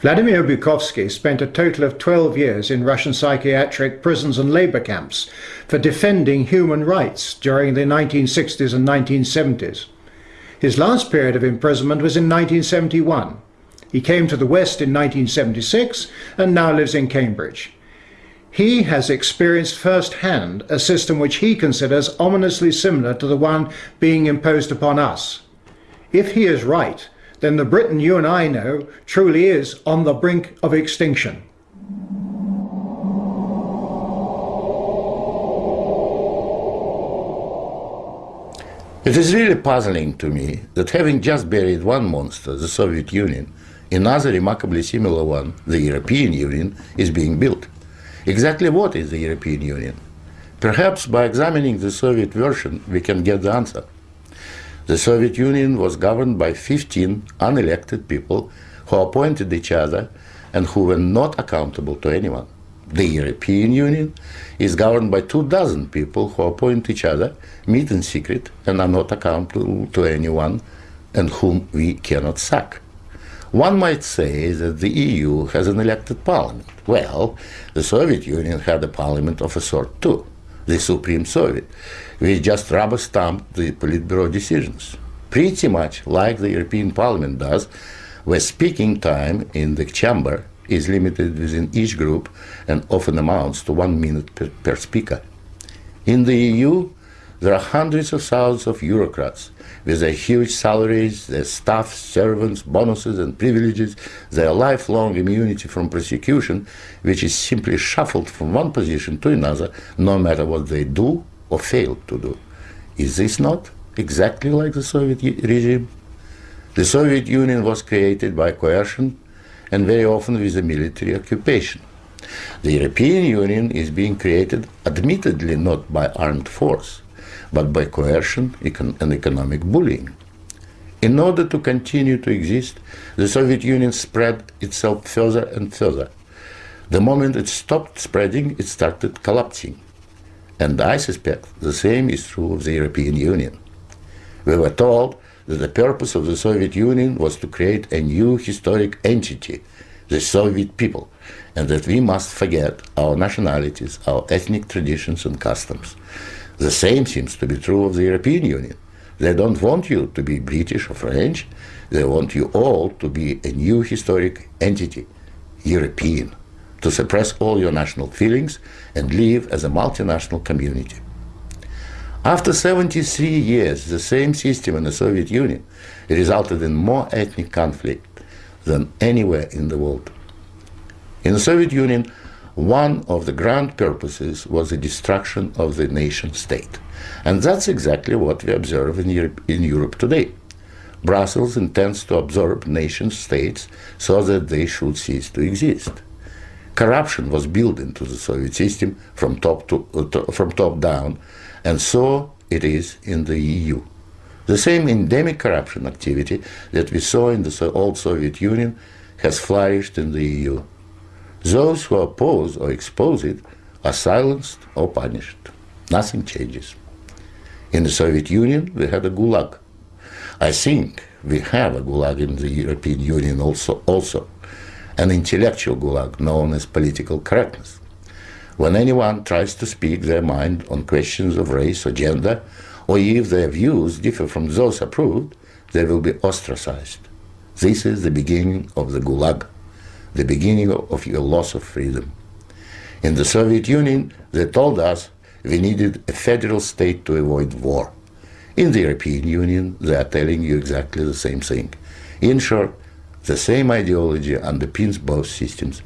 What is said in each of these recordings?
Vladimir Bukovsky spent a total of 12 years in Russian psychiatric prisons and labor camps for defending human rights during the 1960s and 1970s. His last period of imprisonment was in 1971. He came to the West in 1976 and now lives in Cambridge. He has experienced firsthand a system which he considers ominously similar to the one being imposed upon us. If he is right, then the Britain you and I know truly is on the brink of extinction. It is really puzzling to me that having just buried one monster, the Soviet Union, another remarkably similar one, the European Union, is being built. Exactly what is the European Union? Perhaps by examining the Soviet version we can get the answer. The Soviet Union was governed by 15 unelected people who appointed each other and who were not accountable to anyone. The European Union is governed by two dozen people who appoint each other, meet in secret, and are not accountable to anyone and whom we cannot sack. One might say that the EU has an elected parliament. Well, the Soviet Union had a parliament of a sort too, the Supreme Soviet we just rubber stamp the Politburo decisions. Pretty much like the European Parliament does, where speaking time in the chamber is limited within each group and often amounts to one minute per, per speaker. In the EU, there are hundreds of thousands of bureaucrats with their huge salaries, their staff, servants, bonuses and privileges, their lifelong immunity from prosecution, which is simply shuffled from one position to another, no matter what they do or fail to do. Is this not exactly like the Soviet regime? The Soviet Union was created by coercion and very often with a military occupation. The European Union is being created admittedly not by armed force, but by coercion and economic bullying. In order to continue to exist, the Soviet Union spread itself further and further. The moment it stopped spreading, it started collapsing. And I suspect the same is true of the European Union. We were told that the purpose of the Soviet Union was to create a new historic entity, the Soviet people, and that we must forget our nationalities, our ethnic traditions and customs. The same seems to be true of the European Union. They don't want you to be British or French, they want you all to be a new historic entity, European to suppress all your national feelings and live as a multinational community. After 73 years, the same system in the Soviet Union resulted in more ethnic conflict than anywhere in the world. In the Soviet Union, one of the grand purposes was the destruction of the nation state. And that's exactly what we observe in Europe, in Europe today. Brussels intends to absorb nation states so that they should cease to exist corruption was built into the Soviet system from top, to, uh, to, from top down, and so it is in the EU. The same endemic corruption activity that we saw in the old Soviet Union has flourished in the EU. Those who oppose or expose it are silenced or punished. Nothing changes. In the Soviet Union, we had a gulag. I think we have a gulag in the European Union also. also an intellectual gulag known as political correctness. When anyone tries to speak their mind on questions of race or gender, or if their views differ from those approved, they will be ostracized. This is the beginning of the gulag, the beginning of your loss of freedom. In the Soviet Union, they told us we needed a federal state to avoid war. In the European Union, they are telling you exactly the same thing. In short, the same ideology underpins both systems.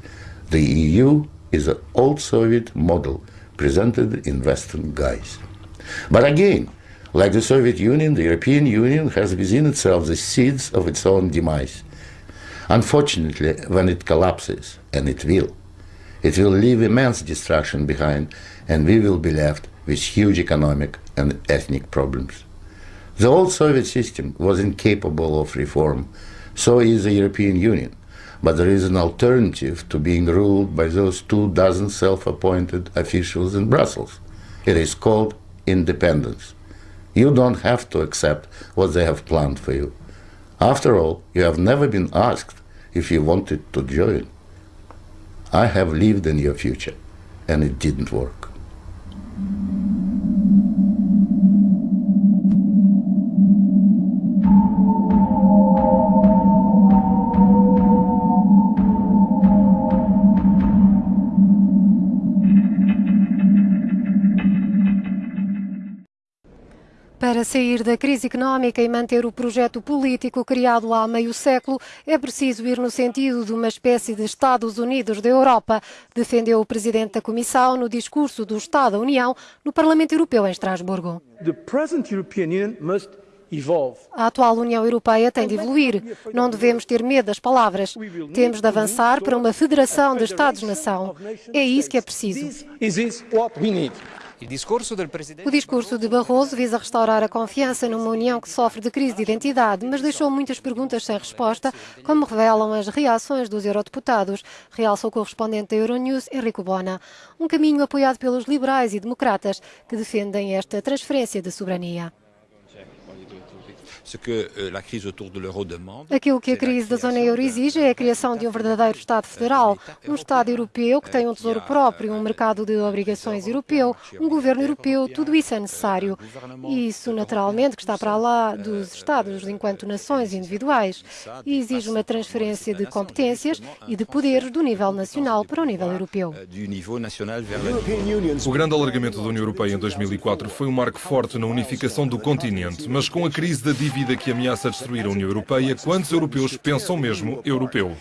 The EU is an old Soviet model presented in Western guise. But again, like the Soviet Union, the European Union has within itself the seeds of its own demise. Unfortunately, when it collapses, and it will, it will leave immense destruction behind, and we will be left with huge economic and ethnic problems. The old Soviet system was incapable of reform so is the European Union. But there is an alternative to being ruled by those two dozen self-appointed officials in Brussels. It is called independence. You don't have to accept what they have planned for you. After all, you have never been asked if you wanted to join. I have lived in your future, and it didn't work. Para sair da crise económica e manter o projeto político criado há meio século, é preciso ir no sentido de uma espécie de Estados Unidos da Europa, defendeu o presidente da Comissão no discurso do Estado da União no Parlamento Europeu em Estrasburgo. A atual União Europeia tem de evoluir. Não devemos ter medo das palavras. Temos de avançar para uma federação de Estados-nação. É isso que é preciso. O discurso de Barroso visa restaurar a confiança numa União que sofre de crise de identidade, mas deixou muitas perguntas sem resposta, como revelam as reações dos eurodeputados, realça o correspondente da Euronews, Enrico Bona. Um caminho apoiado pelos liberais e democratas, que defendem esta transferência de soberania. Aquilo que a crise da zona euro exige é a criação de um verdadeiro Estado federal, um Estado europeu que tem um tesouro próprio, um mercado de obrigações europeu, um governo europeu, tudo isso é necessário. E isso, naturalmente, que está para lá dos Estados enquanto nações individuais e exige uma transferência de competências e de poderes do nível nacional para o nível europeu. O grande alargamento da União Europeia em 2004 foi um marco forte na unificação do continente, mas com a crise da dívida que ameaça destruir a União Europeia, quantos europeus pensam mesmo europeu?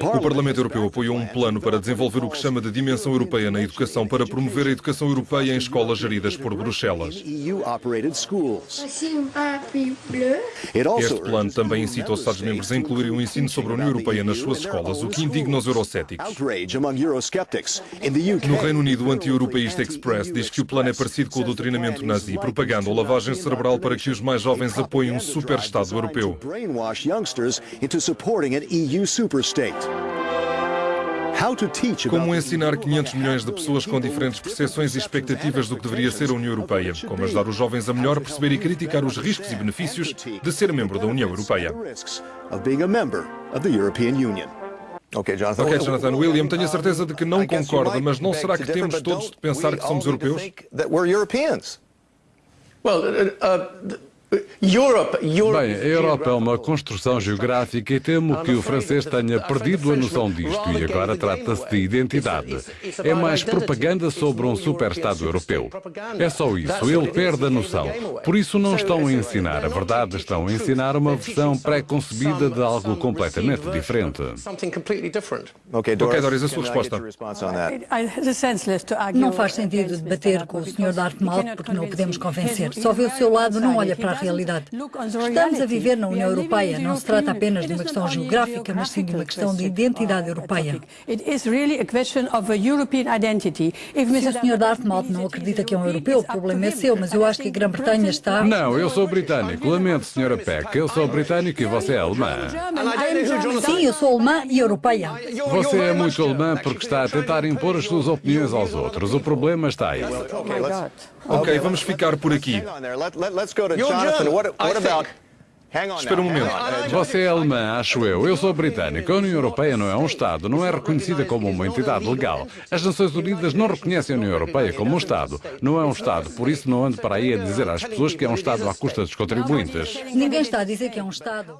O Parlamento Europeu apoiou um plano para desenvolver o que chama de dimensão europeia na educação para promover a educação europeia em escolas geridas por Bruxelas. Este plano também incita os Estados-membros a incluírem o ensino sobre a União Europeia nas suas escolas, o que indigna os eurocéticos. No Reino Unido, o anti-europeísta Express diz que o plano é parecido com o doutrinamento nazi, propaganda ou lavagem cerebral para que os mais jovens apoiem um super-Estado europeu. Como ensinar 500 milhões de pessoas com diferentes percepções e expectativas do que deveria ser a União Europeia? Como ajudar os jovens a melhor perceber e criticar os riscos e benefícios de ser membro da União Europeia? Ok, Jonathan. William, tenho a certeza de que não concorda, mas não será que temos todos de pensar que somos europeus? Well, uh, uh, Bem, a Europa é uma construção geográfica e temo que o francês tenha perdido a noção disto e agora trata-se de identidade. É mais propaganda sobre um super-Estado europeu. É só isso, ele perde a noção. Por isso não estão a ensinar. a verdade, estão a ensinar uma versão pré-concebida de algo completamente diferente. Ok, Doris, a sua resposta. Não faz sentido debater com o Sr. Dartmouth porque não o podemos convencer. Só vê o seu lado, não olha para a realidade. Estamos a viver na União Europeia. Não se trata apenas de uma questão geográfica, mas sim de uma questão de identidade europeia. Se o Sr. Dartmouth não acredita que é um europeu, o problema é seu, mas eu acho que a Grã-Bretanha está... Não, eu sou britânico. Lamento, Sra. Peck. Eu sou britânico e você é alemã. Sim, eu sou alemã e europeia. Você é muito alemã porque está a tentar impor as suas opiniões aos outros. O problema está aí. Ok, vamos ficar por aqui. Espera um momento. Você é alemã, acho eu. Eu sou britânico. A União Europeia não é um Estado, não é reconhecida como uma entidade legal. As Nações Unidas não reconhecem a União Europeia como um Estado. Não é um Estado, por isso não ando para aí a dizer às pessoas que é um Estado à custa dos contribuintes. Ninguém está a dizer que é um Estado.